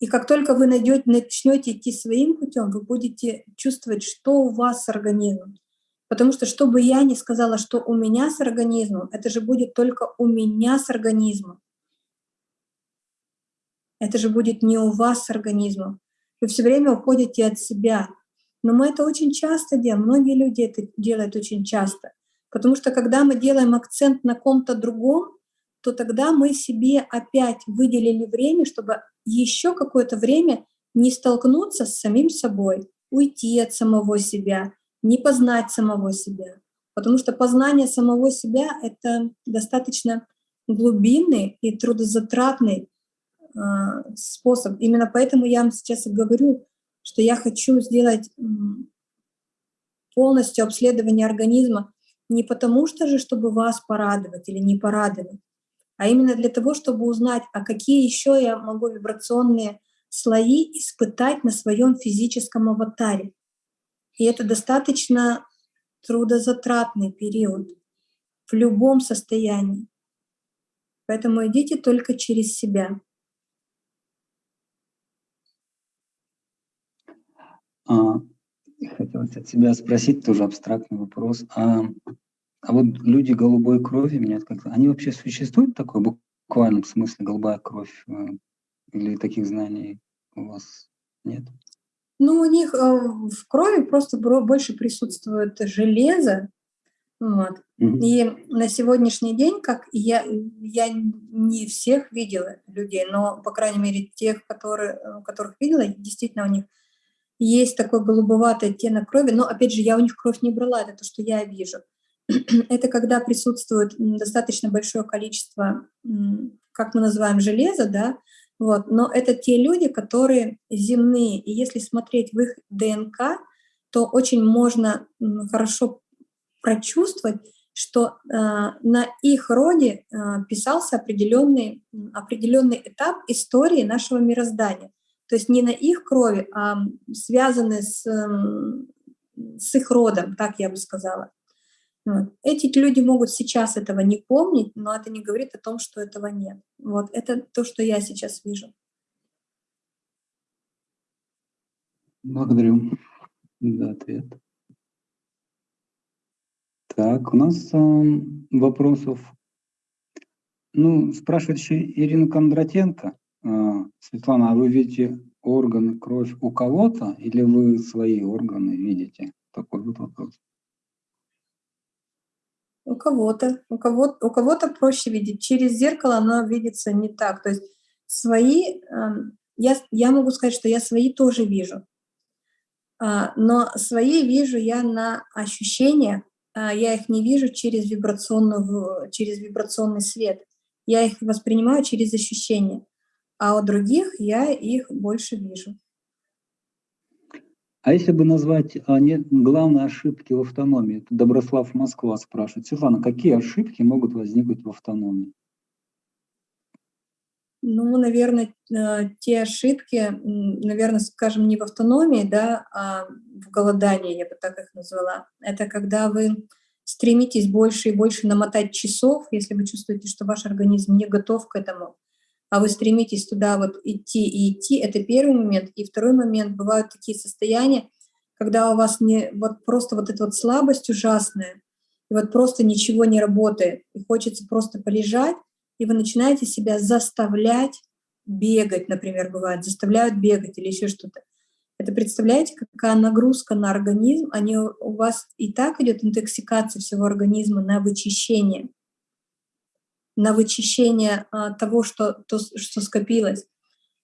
И как только вы найдете, начнете идти своим путем, вы будете чувствовать, что у вас с организмом. Потому что, что бы я ни сказала, что у меня с организмом, это же будет только у меня с организмом. Это же будет не у вас с организмом. Вы все время уходите от себя. Но мы это очень часто делаем, многие люди это делают очень часто. Потому что когда мы делаем акцент на ком-то другом, то тогда мы себе опять выделили время, чтобы еще какое-то время не столкнуться с самим собой, уйти от самого себя, не познать самого себя. Потому что познание самого себя — это достаточно глубинный и трудозатратный э, способ. Именно поэтому я вам сейчас и говорю, что я хочу сделать полностью обследование организма не потому что же, чтобы вас порадовать или не порадовать, а именно для того, чтобы узнать, а какие еще я могу вибрационные слои испытать на своем физическом аватаре. И это достаточно трудозатратный период в любом состоянии. Поэтому идите только через себя. А, хотелось от себя спросить тоже абстрактный вопрос. А, а вот люди голубой крови, меня как-то, они вообще существуют такой буквальном смысле голубая кровь? Э, или таких знаний у вас нет? Ну, у них э, в крови просто больше присутствует железо, вот. Mm-hmm. И на сегодняшний день, как я, я не всех видела людей, но, по крайней мере, тех, которые, э, которых видела, действительно у них есть такой голубоватый оттенок крови, но, опять же, я у них кровь не брала, это то, что я вижу. *clears throat* это когда присутствует достаточно большое количество, как мы называем, железа, да, вот, но это те люди, которые земные, и если смотреть в их ДНК, то очень можно хорошо прочувствовать, что э, на их роде э, писался определенный, определенный этап истории нашего мироздания. То есть не на их крови, а связаны с, с их родом, так я бы сказала. Вот. Эти люди могут сейчас этого не помнить, но это не говорит о том, что этого нет. Вот это то, что я сейчас вижу. Благодарю за ответ. Так, у нас э, вопросов. Ну, спрашивает еще Ирина Кондратенко. Э, Светлана, а вы видите органы, кровь у кого-то или вы свои органы видите? Такой вот вопрос. У кого-то, у кого-то, у кого-то проще видеть. Через зеркало оно видится не так. То есть свои, эм, я, я могу сказать, что я свои тоже вижу. А, но свои вижу я на ощущения, а, я их не вижу через, вибрационную, через вибрационный свет. Я их воспринимаю через ощущения. А у других я их больше вижу. А если бы назвать а, не, главные ошибки в автономии, это Доброслав Москва спрашивает. Светлана, какие ошибки могут возникнуть в автономии? Ну, наверное, э, те ошибки, наверное, скажем, не в автономии, да, а в голодании, я бы так их назвала. Это когда вы стремитесь больше и больше намотать часов, если вы чувствуете, что ваш организм не готов к этому, а вы стремитесь туда вот идти и идти, это первый момент. И второй момент, бывают такие состояния, когда у вас не вот просто вот эта вот слабость ужасная, и вот просто ничего не работает, и хочется просто полежать, и вы начинаете себя заставлять бегать, например, бывает, заставляют бегать или еще что-то. Это представляете, какая нагрузка на организм, они, у вас и так идет интоксикация всего организма на вычищение на вычищение а, того, что, то, что скопилось.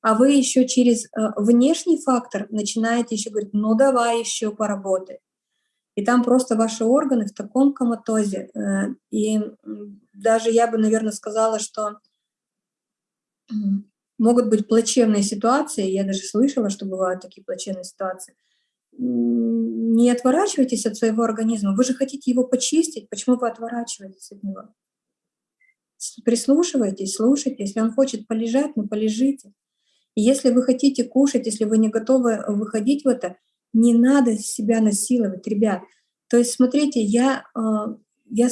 А вы еще через а, внешний фактор начинаете еще говорить, ну давай еще поработай. И там просто ваши органы в таком коматозе. Э, и даже я бы, наверное, сказала, что могут быть плачевные ситуации, я даже слышала, что бывают такие плачевные ситуации. Не отворачивайтесь от своего организма, вы же хотите его почистить, почему вы отворачиваетесь от него? Прислушивайтесь, слушайте. Если он хочет полежать, ну полежите. Если вы хотите кушать, если вы не готовы выходить в это, не надо себя насиловать, ребят. То есть, смотрите, я, а, я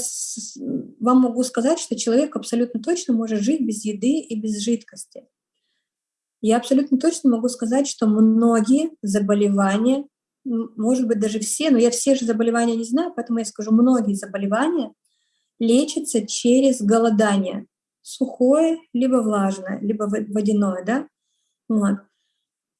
вам могу сказать, что человек абсолютно точно может жить без еды и без жидкости. Я абсолютно точно могу сказать, что многие заболевания, может быть, даже все, но я все же заболевания не знаю, поэтому я скажу, многие заболевания лечится через голодание. Сухое, либо влажное, либо водяное, да? Вот.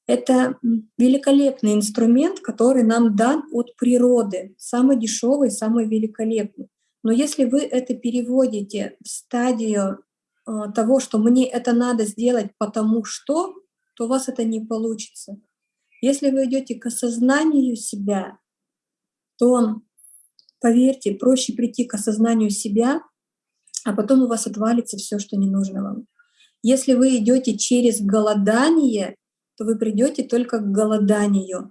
Это великолепный инструмент, который нам дан от природы, самый дешевый, самый великолепный. Но если вы это переводите в стадию э, того, что мне это надо сделать потому что, то у вас это не получится. Если вы идете к осознанию себя, то, поверьте, проще прийти к осознанию себя, а потом у вас отвалится все, что не нужно вам. Если вы идете через голодание, то вы придете только к голоданию.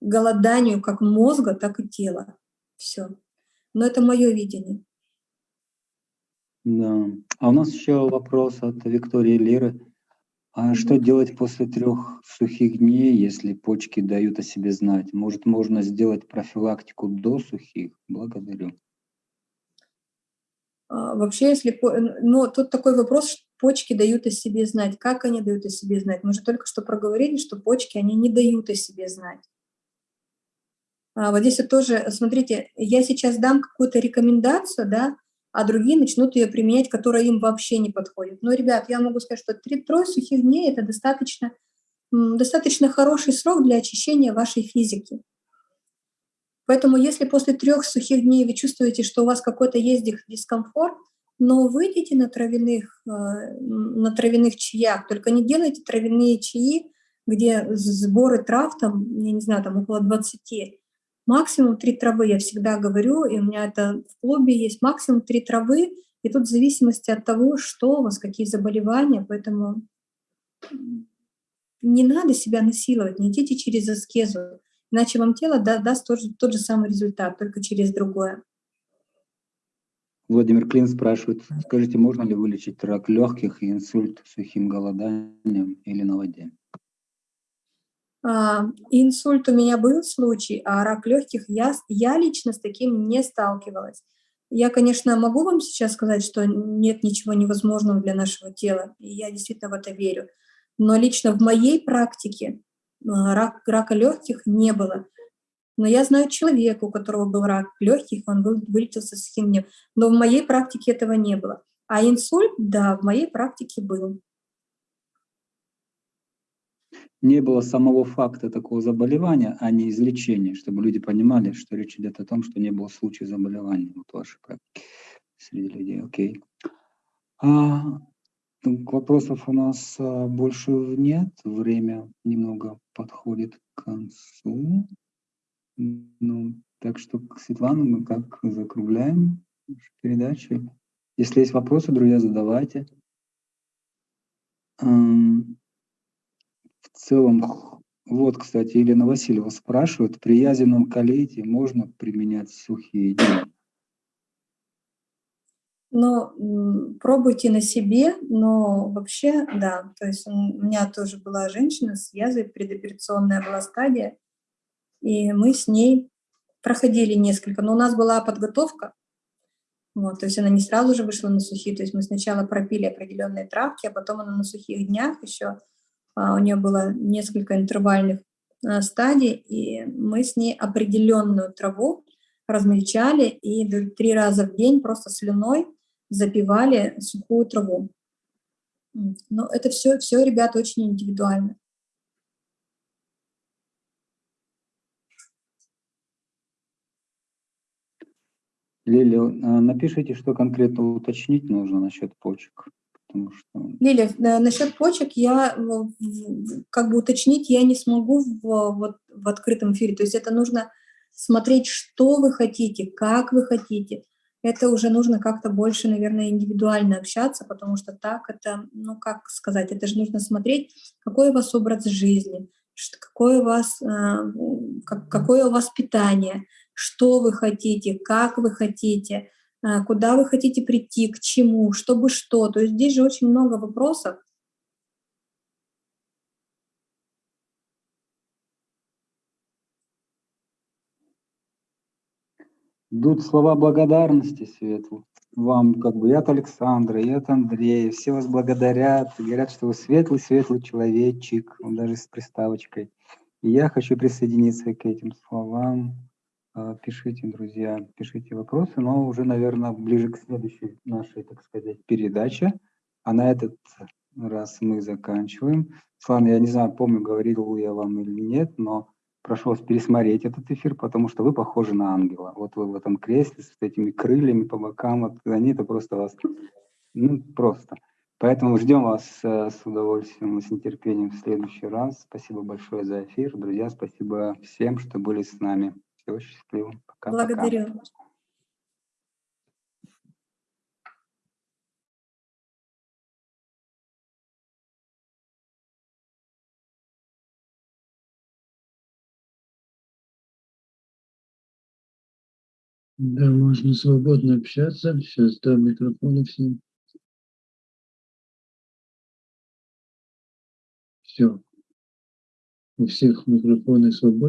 Голоданию как мозга, так и тела. Все. Но это мое видение. Да. А у нас еще вопрос от Виктории Лиры. А что делать после трех сухих дней, если почки дают о себе знать? Может, можно сделать профилактику до сухих? Благодарю. А, вообще, если... Но тут такой вопрос, почки дают о себе знать. Как они дают о себе знать? Мы же только что проговорили, что почки, они не дают о себе знать. А вот здесь вот тоже, смотрите, я сейчас дам какую-то рекомендацию, да, а другие начнут ее применять, которая им вообще не подходит. Но, ребят, я могу сказать, что три-трое сухих дней – это достаточно, достаточно хороший срок для очищения вашей физики. Поэтому если после трех сухих дней вы чувствуете, что у вас какой-то есть дискомфорт, но выйдите на травяных, э, на травяных чаях, только не делайте травяные чаи, где сборы трав, там, я не знаю, там около 20, Максимум три травы, я всегда говорю, и у меня это в клубе есть максимум три травы, и тут в зависимости от того, что у вас, какие заболевания, поэтому не надо себя насиловать, не идите через аскезу, иначе вам тело да, даст тот же, тот же самый результат, только через другое. Владимир Клин спрашивает, скажите, можно ли вылечить рак легких и инсульт сухим голоданием или на воде? А, инсульт у меня был случай, а рак легких я, я лично с таким не сталкивалась. Я, конечно, могу вам сейчас сказать, что нет ничего невозможного для нашего тела, и я действительно в это верю. Но лично в моей практике а, рак, рака легких не было. Но я знаю человека, у которого был рак легких, он был, вылечился с химией, но в моей практике этого не было. А инсульт, да, в моей практике был не было самого факта такого заболевания, а не излечения, чтобы люди понимали, что речь идет о том, что не было случая заболевания вот вашей практики среди людей. Окей. А, ну, вопросов у нас а, больше нет. Время немного подходит к концу. Ну, так что, Светлана, мы как закругляем передачу. Если есть вопросы, друзья, задавайте в целом, вот, кстати, Елена Васильева спрашивает, при язевном колите можно применять сухие дни? Но пробуйте на себе, но вообще, да, то есть у меня тоже была женщина с язвой, предоперационная была стадия, и мы с ней проходили несколько, но у нас была подготовка, вот, то есть она не сразу же вышла на сухие, то есть мы сначала пропили определенные травки, а потом она на сухих днях еще у нее было несколько интервальных а, стадий, и мы с ней определенную траву размельчали и три раза в день просто слюной запивали сухую траву. Но это все, все, ребята, очень индивидуально. Лилия, напишите, что конкретно уточнить нужно насчет почек потому что... Лиля, насчет почек я как бы уточнить я не смогу в, вот, в открытом эфире. То есть это нужно смотреть, что вы хотите, как вы хотите. Это уже нужно как-то больше, наверное, индивидуально общаться, потому что так это, ну как сказать, это же нужно смотреть, какой у вас образ жизни, какое у вас, а, какое у вас питание, что вы хотите, как вы хотите – куда вы хотите прийти, к чему, чтобы что. То есть здесь же очень много вопросов. Идут слова благодарности, Светлу. Вам, как бы, и от Александра, и от Андрея. Все вас благодарят, говорят, что вы светлый-светлый человечек, даже с приставочкой. И я хочу присоединиться к этим словам. А, пишите, друзья, пишите вопросы, но уже, наверное, ближе к следующей нашей, так сказать, передаче. А на этот раз мы заканчиваем. Слан, я не знаю, помню, говорил я вам или нет, но прошу вас пересмотреть этот эфир, потому что вы похожи на ангела. Вот вы в этом кресле с этими крыльями по бокам, вот они это просто вас, ну, просто. Поэтому ждем вас э, с удовольствием и с нетерпением в следующий раз. Спасибо большое за эфир. Друзья, спасибо всем, что были с нами. Всего счастливо. Пока, Благодарю. Пока. Да, можно свободно общаться. Сейчас дам микрофоны всем. Все. У всех микрофоны свободны.